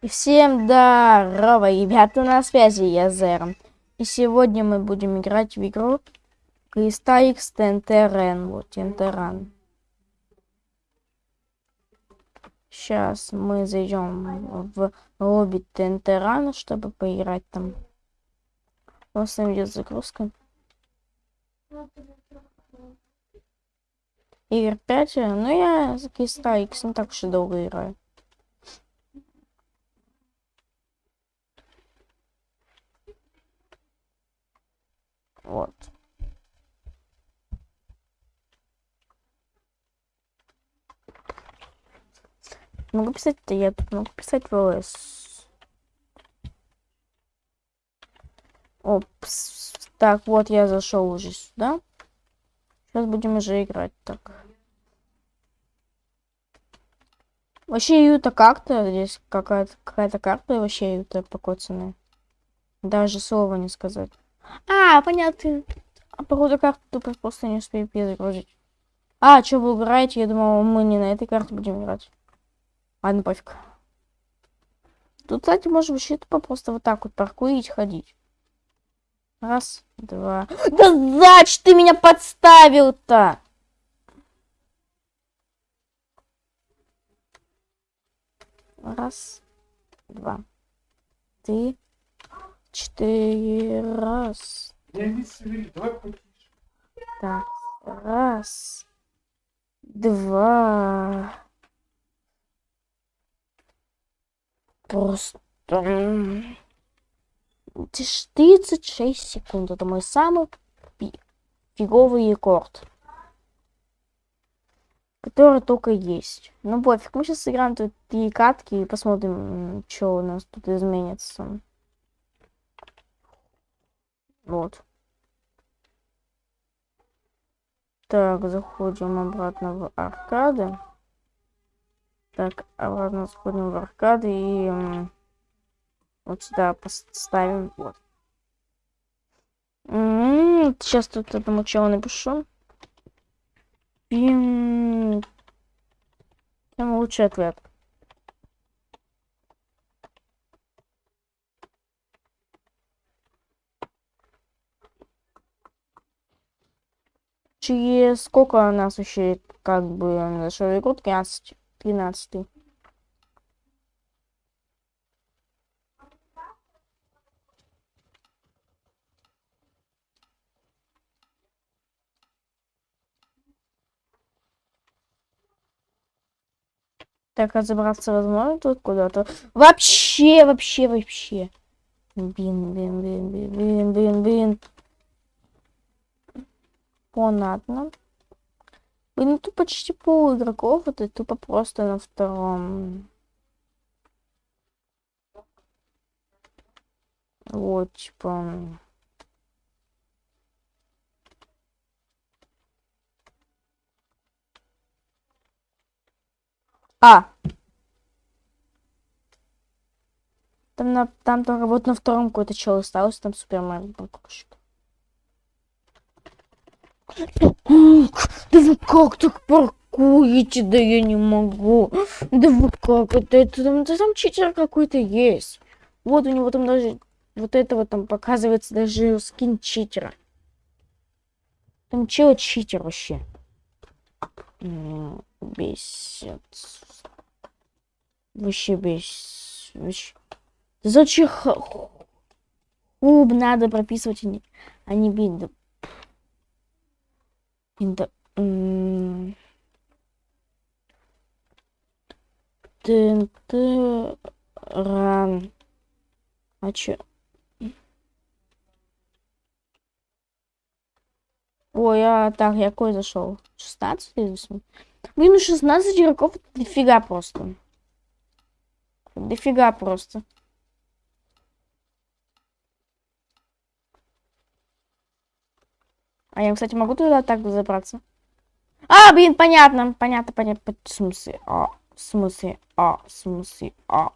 И всем здорово, ребята, на связи я Зерон. И сегодня мы будем играть в игру Креста X Тентерен. Вот, Тентеран. Сейчас мы зайдем в лобби Тентерана, чтобы поиграть там. У нас там идет загрузка. Игр 5, ну я за Креста X не так уж и долго играю. Вот. Могу писать-то, я тут могу писать ВЛС. Опс. Так, вот я зашел уже сюда. Сейчас будем уже играть так. Вообще Юта как-то, здесь какая-то какая-то карта вообще Юта покоцанная. Даже слова не сказать. А, понятно. А походу карту тупо просто не успею перезагрузить. А, что вы играете? Я думал, мы не на этой карте будем играть. Ладно, пофиг. Тут, кстати, можно вообще тупо просто вот так вот паркурить, ходить. Раз, два. Да зач ты меня подставил-то! Раз, два, три, четыре, раз. Так, раз, два. Просто... 36 секунд. Это мой самый фиговый рекорд. Который только есть. Ну пофиг, мы сейчас сыграем тут три катки и посмотрим, что у нас тут изменится. Вот. Так, заходим обратно в аркады. Так, обратно заходим в аркады и вот сюда поставим. Вот. Сейчас тут этому челу напишу. Пим. Чем лучший ответ. Через сколько нас вообще как бы нашел игру 13 13 Так, разобраться возможно тут куда-то? Вообще, вообще, вообще. Бин, бин, бин, бин, бин, бин, бин. Понятно. Блин, тут почти пол игроков, это тупо просто на втором. Вот, типа... А! Там, на, там только вот на втором какой-то чел остался, там Супермен паркурщик. Да вы как так паркуете? Да я не могу. Да вы как это? это там, да там читер какой-то есть. Вот у него там даже вот этого там показывается даже скин читера. Там чел читер вообще. Бесит. Вообще бесит. Вообще. Зачем хуб надо прописывать, а не, а не бить? Да. ТНТ ран. А чё? Ой, а так, я какой зашел? 16 или Блин, ну 16 игроков дофига просто. Дофига просто. А я, кстати, могу туда так забраться? А, блин, понятно, понятно, понятно. В смысле, а, в смысле, а, в смысле, а.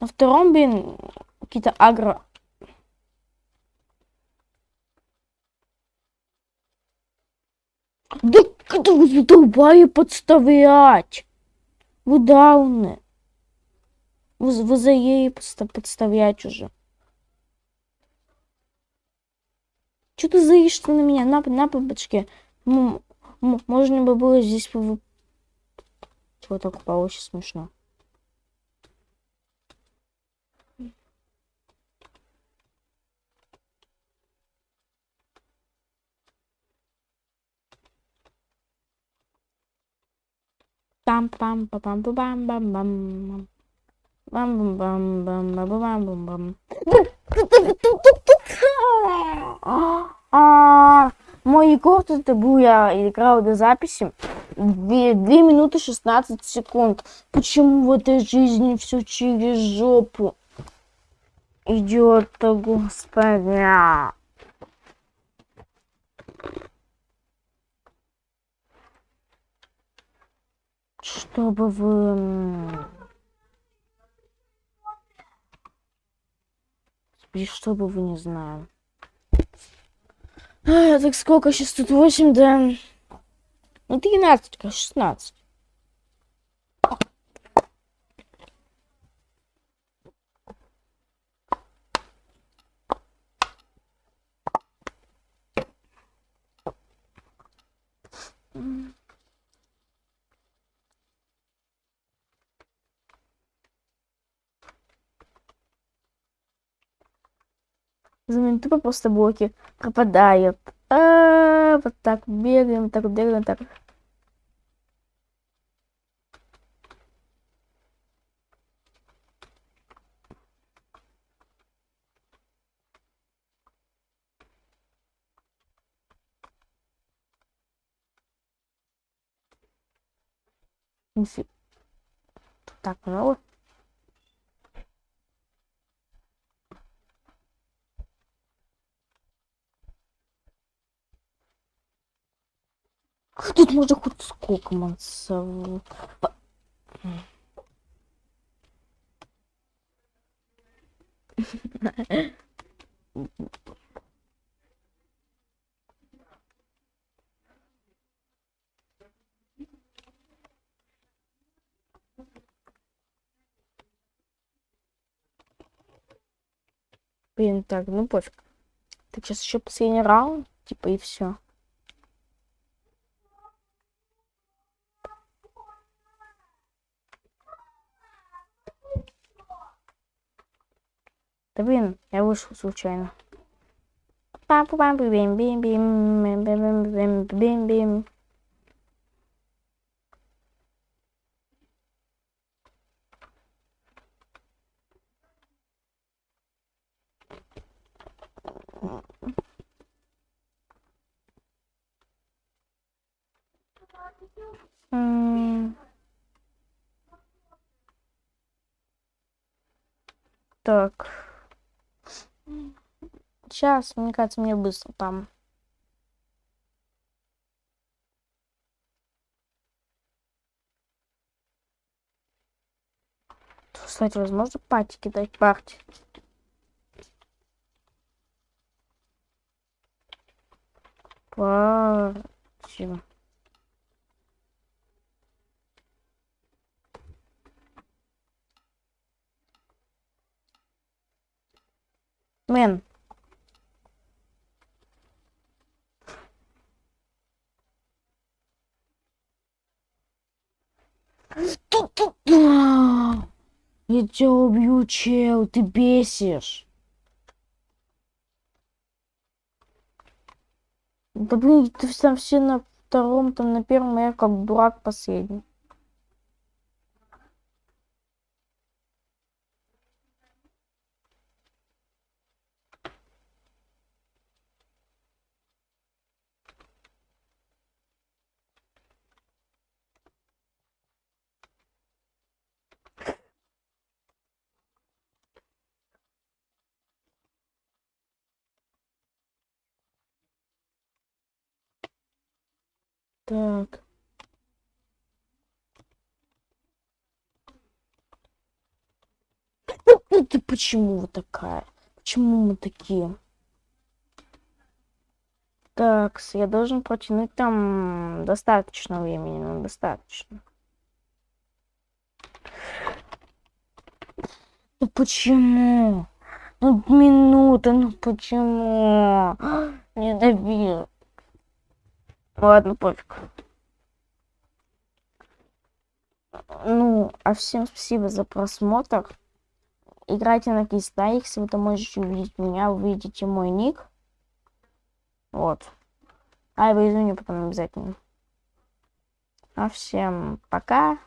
На втором, блин, какие-то агро... Да когда вы задолбали подставлять? Вы дауны. Вы, вы за ей подста- подставлять уже. Че ты заишься на меня? На, на бабочке. М- можно бы было здесь... Вот так получится смешно. пам пам па пам пам пам бам бам бам бам бам бам бам бам бам бам А, Мой рекорд это был, я играл до записи 2, минуты 16 секунд. Почему в этой жизни все через жопу идет-то, господи? Чтобы вы... чтобы вы не знаю. А, так сколько сейчас тут? 8, да? Ну, 13, конечно, 16. За минуту тупо просто блоки пропадают. А, вот так бегаем, так бегаем, так. Так, много. Тут можно хоть сколько мансов. Блин, так, ну пофиг. Так, сейчас еще последний раунд, типа, и все. Да блин, я вышел случайно. пам пам Сейчас, мне кажется, мне быстро там. Кстати, возможно, пати кидать парти. Парти. Мэн. Я тебя убью, чел, ты бесишь. Да блин, ты там все на втором, там на первом, а я как дурак последний. Так. Ну ты почему вот такая? Почему мы такие? Так, я должен протянуть там достаточно времени, ну достаточно. Ну почему? Ну минута, ну почему? Не добил. Ладно, пофиг. Ну, а всем спасибо за просмотр. Играйте на Кистайкс, вы там можете увидеть меня, увидите мой ник. Вот. А, я извини потом обязательно. А всем пока.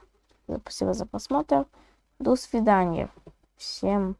Спасибо за просмотр. До свидания. Всем